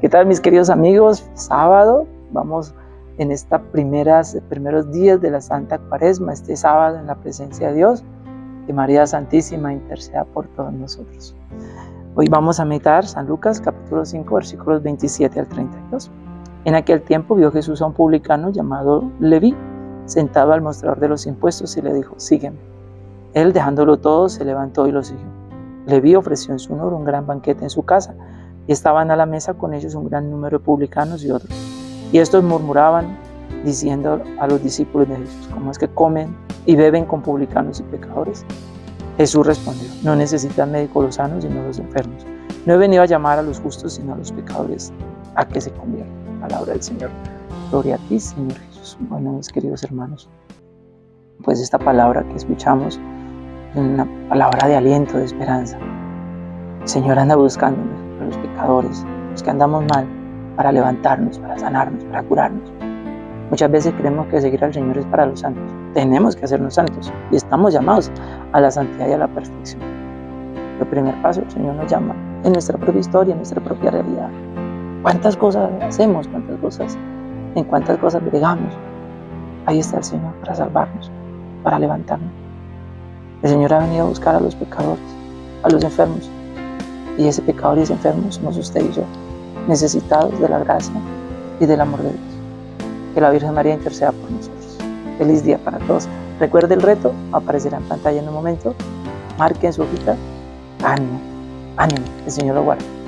¿Qué tal mis queridos amigos? Sábado, vamos en estos primeros días de la Santa Cuaresma, este sábado en la presencia de Dios, que María Santísima interceda por todos nosotros. Hoy vamos a meditar San Lucas capítulo 5 versículos 27 al 32. En aquel tiempo vio Jesús a un publicano llamado Leví, sentado al mostrador de los impuestos y le dijo, sígueme. Él dejándolo todo se levantó y lo siguió. Leví ofreció en su honor un gran banquete en su casa y estaban a la mesa con ellos un gran número de publicanos y otros. Y estos murmuraban diciendo a los discípulos de Jesús, ¿cómo es que comen y beben con publicanos y pecadores? Jesús respondió, no necesitan médicos los sanos sino los enfermos. No he venido a llamar a los justos sino a los pecadores a que se conviertan. Palabra del Señor. Gloria a ti, Señor Jesús. Bueno, mis queridos hermanos, pues esta palabra que escuchamos es una palabra de aliento, de esperanza. El Señor anda buscándonos los pecadores, los que andamos mal, para levantarnos, para sanarnos, para curarnos. Muchas veces creemos que seguir al Señor es para los santos. Tenemos que hacernos santos y estamos llamados a la santidad y a la perfección. El primer paso, el Señor nos llama en nuestra propia historia, en nuestra propia realidad. ¿Cuántas cosas hacemos? ¿Cuántas cosas? ¿En cuántas cosas bregamos? Ahí está el Señor para salvarnos, para levantarnos. El Señor ha venido a buscar a los pecadores, a los enfermos, y ese pecador y ese enfermo somos usted y yo, necesitados de la gracia y del amor de Dios. Que la Virgen María interceda por nosotros. Feliz día para todos. Recuerde el reto, aparecerá en pantalla en un momento. Marque en su hojita. Ánimo, ánimo, el Señor lo guarde.